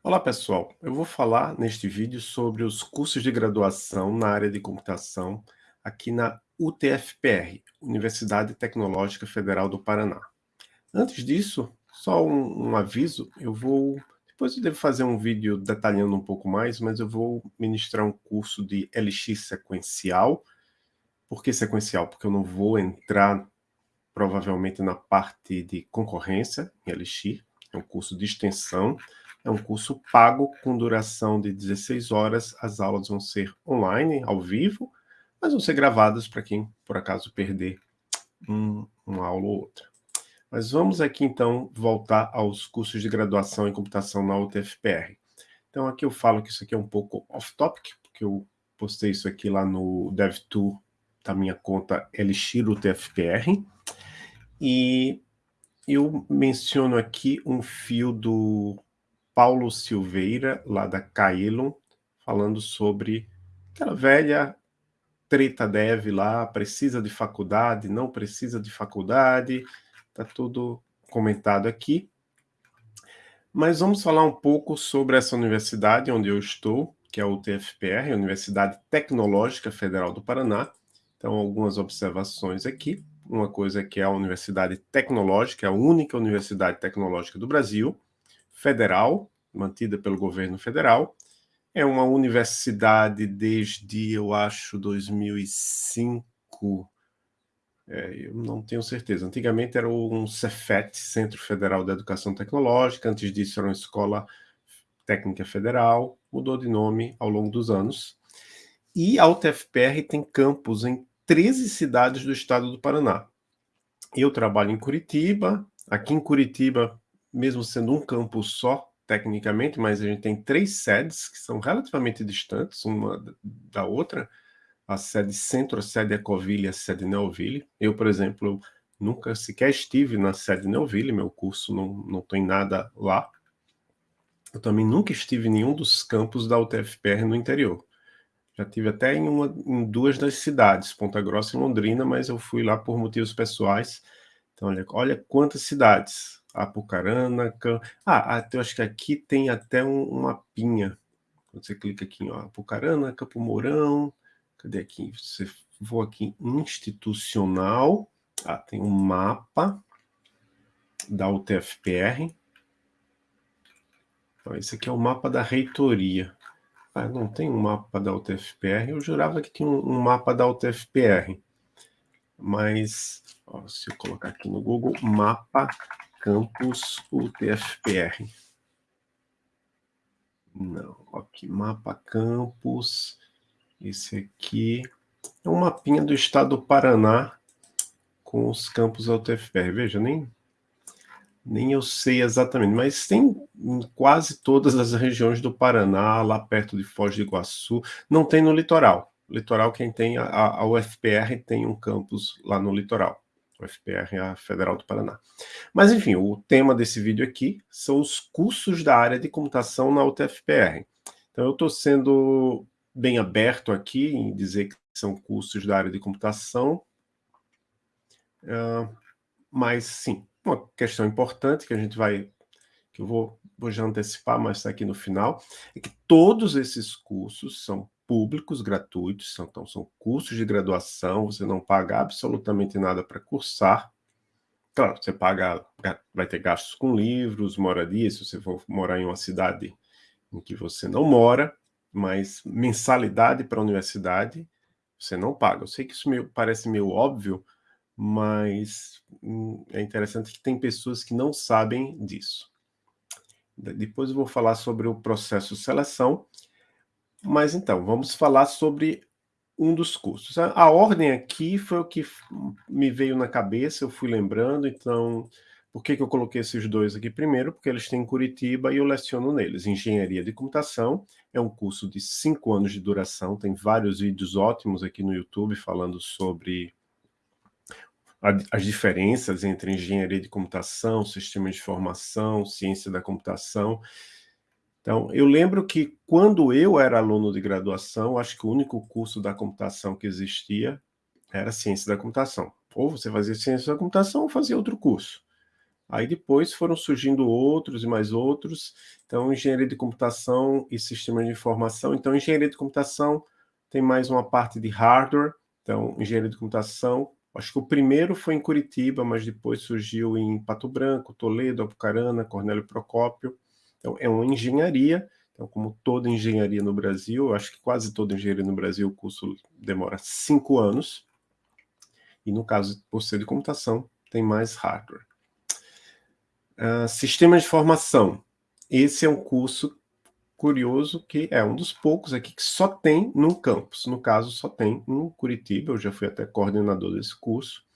Olá pessoal, eu vou falar neste vídeo sobre os cursos de graduação na área de computação aqui na UTFPR, Universidade Tecnológica Federal do Paraná. Antes disso, só um, um aviso, eu vou, depois eu devo fazer um vídeo detalhando um pouco mais, mas eu vou ministrar um curso de LX sequencial. Por que sequencial? Porque eu não vou entrar provavelmente na parte de concorrência em LX, é um curso de extensão, é um curso pago com duração de 16 horas. As aulas vão ser online, ao vivo, mas vão ser gravadas para quem, por acaso, perder um, uma aula ou outra. Mas vamos aqui, então, voltar aos cursos de graduação em computação na UTFPR. Então, aqui eu falo que isso aqui é um pouco off-topic, porque eu postei isso aqui lá no DevTool da minha conta Elixir UTFPR. E eu menciono aqui um fio do Paulo Silveira, lá da Caelum, falando sobre aquela velha treta dev lá, precisa de faculdade, não precisa de faculdade, está tudo comentado aqui. Mas vamos falar um pouco sobre essa universidade onde eu estou, que é a UTFPR, Universidade Tecnológica Federal do Paraná. Então, algumas observações aqui. Uma coisa é que é a Universidade Tecnológica, é a única universidade tecnológica do Brasil, federal, mantida pelo governo federal. É uma universidade desde, eu acho, 2005. É, eu não tenho certeza. Antigamente era um Cefet, Centro Federal da Educação Tecnológica. Antes disso era uma escola técnica federal. Mudou de nome ao longo dos anos. E a UTFPR tem campus em 13 cidades do estado do Paraná. Eu trabalho em Curitiba. Aqui em Curitiba mesmo sendo um campus só, tecnicamente, mas a gente tem três sedes que são relativamente distantes uma da outra, a sede Centro, a sede Ecoville e a sede Neoville. Eu, por exemplo, nunca sequer estive na sede Neoville, meu curso não, não tem nada lá. Eu também nunca estive em nenhum dos campos da UTFPR no interior. Já tive até em, uma, em duas das cidades, Ponta Grossa e Londrina, mas eu fui lá por motivos pessoais. Então, olha, olha quantas cidades. Apucarana. Ah, eu acho que aqui tem até um, um mapinha. Quando você clica aqui, ó, Apucarana, Campo Mourão. Cadê aqui? Você vou aqui em institucional. Ah, tem um mapa da UTFPR. Então, esse aqui é o mapa da reitoria. Ah, não tem um mapa da UTFPR. Eu jurava que tinha um, um mapa da UTFPR. Mas, ó, se eu colocar aqui no Google, mapa campus UTFPR. Não, aqui, mapa campus. Esse aqui é um mapinha do estado do Paraná com os campos UTFPR. Veja, nem, nem eu sei exatamente, mas tem em quase todas as regiões do Paraná, lá perto de Foz do Iguaçu. Não tem no litoral. Litoral, quem tem, a, a UFPR tem um campus lá no litoral. UFPR é a Federal do Paraná. Mas, enfim, o tema desse vídeo aqui são os cursos da área de computação na UTFPR. Então, eu estou sendo bem aberto aqui em dizer que são cursos da área de computação, uh, mas, sim, uma questão importante que a gente vai, que eu vou, vou já antecipar, mas está aqui no final, é que todos esses cursos são públicos, gratuitos, são, então são cursos de graduação, você não paga absolutamente nada para cursar. Claro, você paga, vai ter gastos com livros, moradia, se você for morar em uma cidade em que você não mora, mas mensalidade para a universidade você não paga. Eu sei que isso meio, parece meio óbvio, mas hum, é interessante que tem pessoas que não sabem disso. Depois eu vou falar sobre o processo seleção, mas então, vamos falar sobre um dos cursos. A, ordem aqui foi o que me veio na cabeça, eu fui lembrando, então, por que, que eu coloquei esses dois aqui primeiro? Porque eles têm em Curitiba e eu leciono neles. Engenharia de Computação é um curso de cinco anos de duração, tem vários vídeos ótimos aqui no YouTube falando sobre as diferenças entre engenharia de computação, sistema de informação, ciência da computação, então, eu lembro que quando eu era aluno de graduação, acho que o único curso da computação que existia era ciência da computação. Ou você fazia ciência da computação ou fazia outro curso. Aí depois foram surgindo outros e mais outros. Então, engenharia de computação e sistemas de informação. Então, engenharia de computação tem mais uma parte de hardware. Então, engenharia de computação. Acho que o primeiro foi em Curitiba, mas depois surgiu em Pato Branco, Toledo, Apucarana, Cornélio Procópio. Então, é uma engenharia. Então, como toda engenharia no Brasil, acho que quase toda engenharia no Brasil, o curso demora cinco anos. E no caso, por ser de computação, tem mais hardware. Uh, sistemas de informação. Esse é um curso curioso que é um dos poucos aqui que só tem num campus. No caso, só tem em Curitiba. Eu já fui até coordenador desse curso.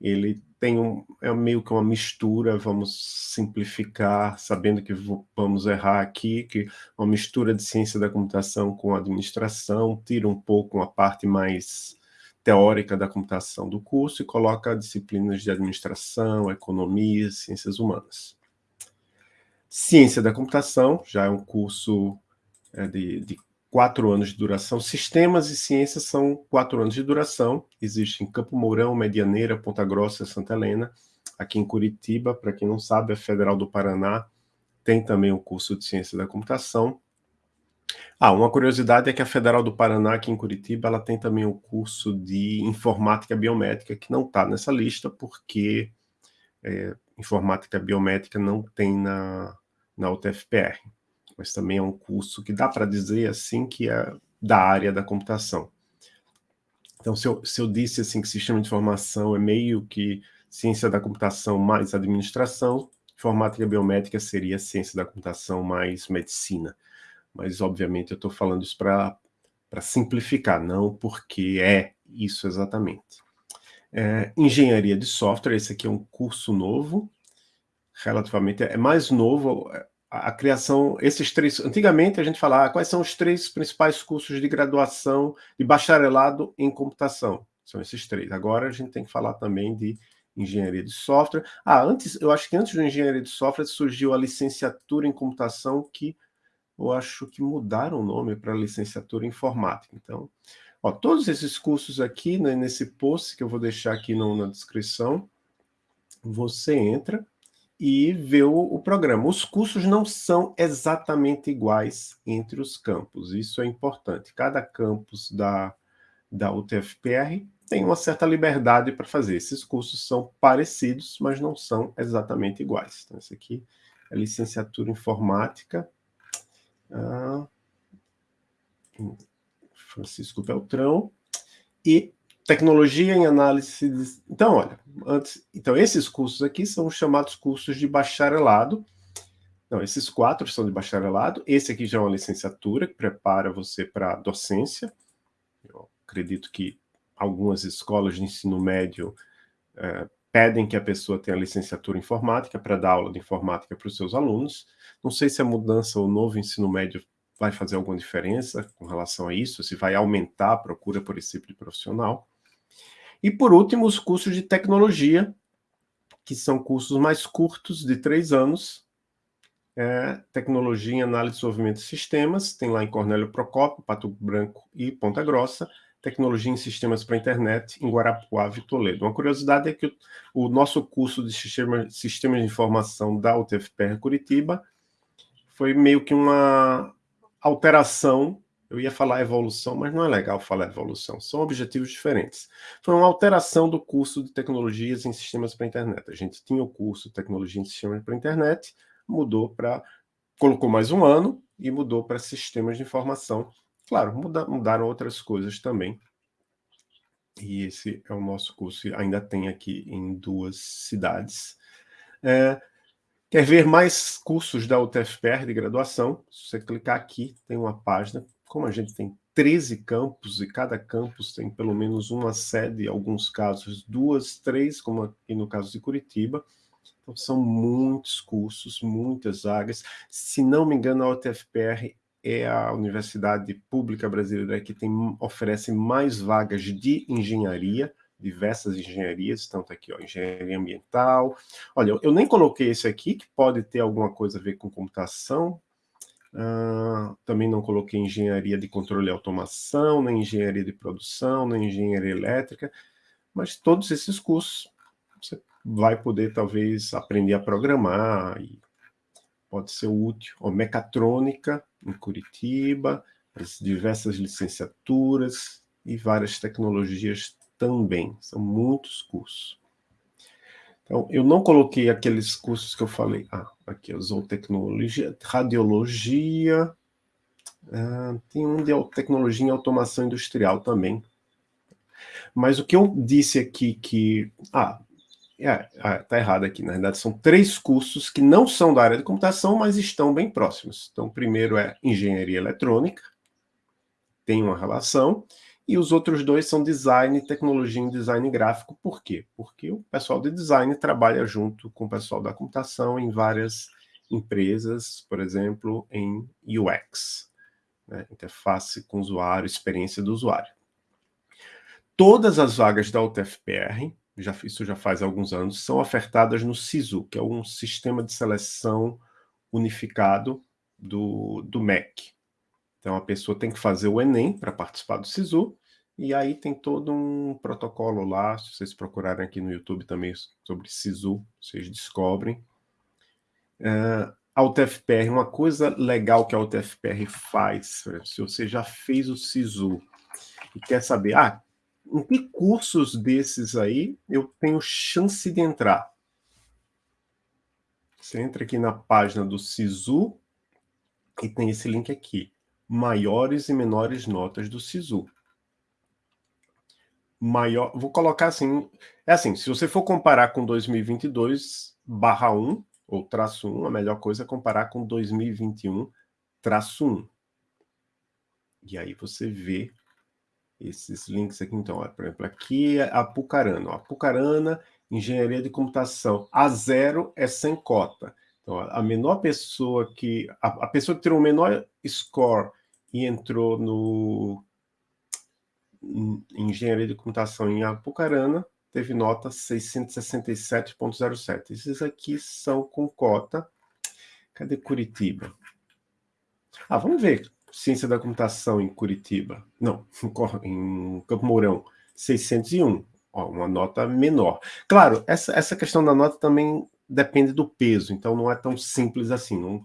Ele tem um, é meio que uma mistura, vamos simplificar, sabendo que vamos errar aqui, que uma mistura de ciência da computação com administração, tira um pouco uma parte mais teórica da computação do curso e coloca disciplinas de administração, economia, ciências humanas. Ciência da computação, já é um curso é, de, de quatro anos de duração. Sistemas e ciências são quatro anos de duração. Existe em Campo Mourão, Medianeira, Ponta Grossa, Santa Helena. Aqui em Curitiba, para quem não sabe, a Federal do Paraná tem também o curso de Ciência da Computação. Ah, uma curiosidade é que a Federal do Paraná, aqui em Curitiba, ela tem também o curso de Informática Biométrica, que não está nessa lista, porque é, Informática Biométrica não tem na, na UTFPR. Mas também é um curso que dá para dizer assim que é da área da computação. Então, se eu, se eu disse assim que sistema de informação é meio que ciência da computação mais administração, informática biométrica seria ciência da computação mais medicina mas obviamente eu estou falando isso para simplificar, não porque é isso exatamente. É, engenharia de software, esse aqui é um curso novo, relativamente, é mais novo, a, criação, esses três, antigamente a gente falava ah, quais são os três principais cursos de graduação de bacharelado em computação, são esses três. Agora a gente tem que falar também de engenharia de software. Ah, antes, eu acho que antes da engenharia de software surgiu a licenciatura em computação que eu acho que mudaram o nome para licenciatura em informática. Então, ó, todos esses cursos aqui, né, nesse post que eu vou deixar aqui no, na descrição, você entra e vê o, o, programa. Os cursos não são exatamente iguais entre os campos, isso é importante. Cada campus da, da UTFPR tem uma certa liberdade para fazer. Esses cursos são parecidos, mas não são exatamente iguais. Então, esse aqui é licenciatura em informática, ah, Francisco Beltrão, e tecnologia em análise. De... Então, olha, antes, então esses cursos aqui são os chamados cursos de bacharelado. Não, esses quatro são de bacharelado. Esse aqui já é uma licenciatura que prepara você para docência. Eu acredito que algumas escolas de ensino médio é, pedem que a pessoa tenha licenciatura em informática para dar aula de informática para os seus alunos. Não sei se a mudança, o novo ensino médio vai fazer alguma diferença com relação a isso, se vai aumentar a procura por esse tipo de profissional. E, por último, os cursos de tecnologia, que são cursos mais curtos, de três anos, é, tecnologia em análise de desenvolvimento de sistemas, tem lá em Cornélio Procópio, Pato Branco e Ponta Grossa, Tecnologia em Sistemas para Internet, em Guarapuava e Toledo. Uma curiosidade é que o, o nosso curso de sistema, Sistemas de Informação da UTFPR Curitiba foi meio que uma alteração, eu ia falar evolução, mas não é legal falar evolução, são objetivos diferentes. Foi uma alteração do curso de Tecnologias em Sistemas para a Internet. A gente tinha o curso de Tecnologia em Sistemas para a Internet, mudou para... colocou mais um ano e mudou para Sistemas de Informação Claro, muda, mudaram outras coisas também. E esse é o nosso curso, ainda tem aqui em duas cidades. É, quer ver mais cursos da UTFPR de graduação? Se você clicar aqui, tem uma página. Como a gente tem 13 campos, e cada campus tem pelo menos uma sede, em alguns casos duas, três, como aqui no caso de Curitiba. Então, são muitos cursos, muitas vagas. Se não me engano, a UTFPR é a universidade pública brasileira que tem, oferece mais vagas de engenharia, diversas engenharias, tanto aqui, ó, engenharia ambiental. Olha, eu nem coloquei esse aqui, que pode ter alguma coisa a ver com computação. Uh, também não coloquei engenharia de controle e automação, nem engenharia de produção, nem engenharia elétrica, mas todos esses cursos, você vai poder talvez aprender a programar, e pode ser útil. Ó, mecatrônica, em Curitiba, as diversas licenciaturas e várias tecnologias também, são muitos cursos. Então, eu não coloquei aqueles cursos que eu falei, ah, aqui, zootecnologia, radiologia, ah, tem um de tecnologia em automação industrial também. Mas o que eu disse aqui que... Ah, é, é, tá errado aqui, na verdade são três cursos que não são da área de computação, mas estão bem próximos. Então, o primeiro é engenharia eletrônica, tem uma relação, e os outros dois são design, tecnologia e design gráfico. Por quê? Porque o pessoal de design trabalha junto com o pessoal da computação em várias empresas, por exemplo, em UX, né? interface com usuário, experiência do usuário. Todas as vagas da UTFPR já, isso já faz alguns anos, são ofertadas no SISU, que é um sistema de seleção unificado do, do MEC. Então, a pessoa tem que fazer o Enem para participar do SISU, e aí tem todo um protocolo lá, se vocês procurarem aqui no YouTube também sobre SISU, vocês descobrem. Uh, a UTFPR, uma coisa legal que a UTFPR faz, se você já fez o SISU e quer saber, ah, em que cursos desses aí eu tenho chance de entrar? Você entra aqui na página do SISU e tem esse link aqui. Maiores e menores notas do SISU. Maior, vou colocar assim, é assim, se você for comparar com 2022 barra 1, ou traço 1, a melhor coisa é comparar com 2021 traço 1. E aí você vê esses links aqui, então, por exemplo, aqui é a Pucarana. Ó, Pucarana, Engenharia de Computação. A zero é sem cota. Então, a menor pessoa que... A, a pessoa que tirou o menor score e entrou no em Engenharia de Computação em Apucarana, teve nota 667.07. Esses aqui são com cota. Cadê Curitiba? Ah, vamos ver Ciência da Computação em Curitiba, não, em Campo Mourão, 601, ó, uma nota menor. Claro, essa, essa questão da nota também depende do peso, então não é tão simples assim. Não,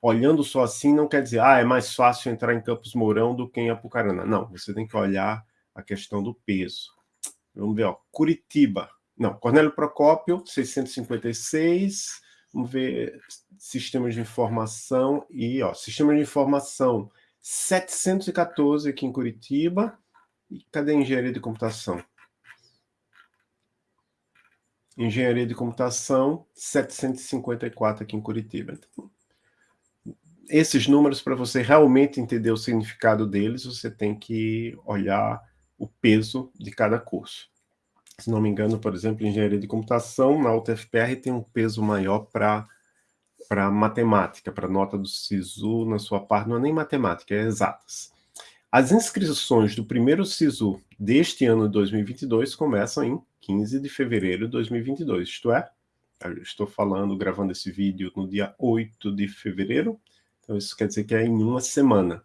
olhando só assim não quer dizer, ah, é mais fácil entrar em Campos Mourão do que em Apucarana. Não, você tem que olhar a questão do peso. Vamos ver, ó, Curitiba, não, Cornélio Procópio, 656, Vamos ver sistemas de informação e, ó, sistema de informação 714 aqui em Curitiba. E cadê engenharia de computação? Engenharia de computação 754 aqui em Curitiba. Então, esses números, para você realmente entender o significado deles, você tem que olhar o peso de cada curso se não me engano, por exemplo, engenharia de computação, na UTFPR tem um peso maior para para matemática, para nota do SISU na sua parte, não é nem matemática, é exatas. As inscrições do primeiro SISU deste ano de 2022 começam em 15 de fevereiro de 2022, isto é, estou falando, gravando esse vídeo no dia 8 de fevereiro, então isso quer dizer que é em uma semana.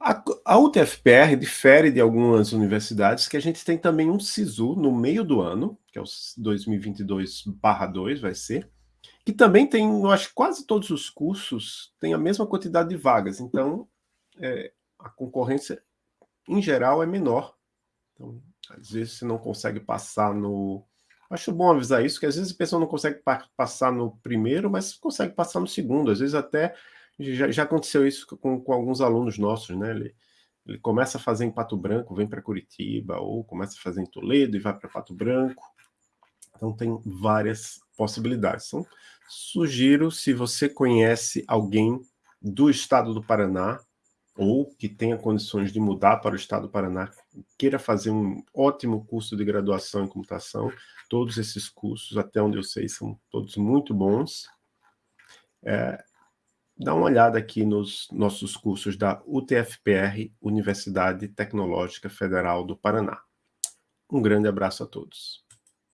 A, a UTFPR difere de algumas universidades que a gente tem também um SISU no meio do ano, que é o 2022/2 vai ser, que também tem, eu acho quase todos os cursos têm a mesma quantidade de vagas, então é, a concorrência em geral é menor. Então, às vezes você não consegue passar no... Acho bom avisar isso, que às vezes a pessoa não consegue pa passar no primeiro, mas consegue passar no segundo, às vezes até já, já aconteceu isso com, com, alguns alunos nossos, né? Ele, ele começa a fazer em Pato Branco, vem para Curitiba, ou começa a fazer em Toledo e vai para Pato Branco. Então tem várias possibilidades. Então, sugiro, se você conhece alguém do estado do Paraná, ou que tenha condições de mudar para o estado do Paraná, queira fazer um ótimo curso de graduação em computação, todos esses cursos, até onde eu sei, são todos muito bons. É, dá uma olhada aqui nos nossos cursos da UTFPR, Universidade Tecnológica Federal do Paraná. Um grande abraço a todos.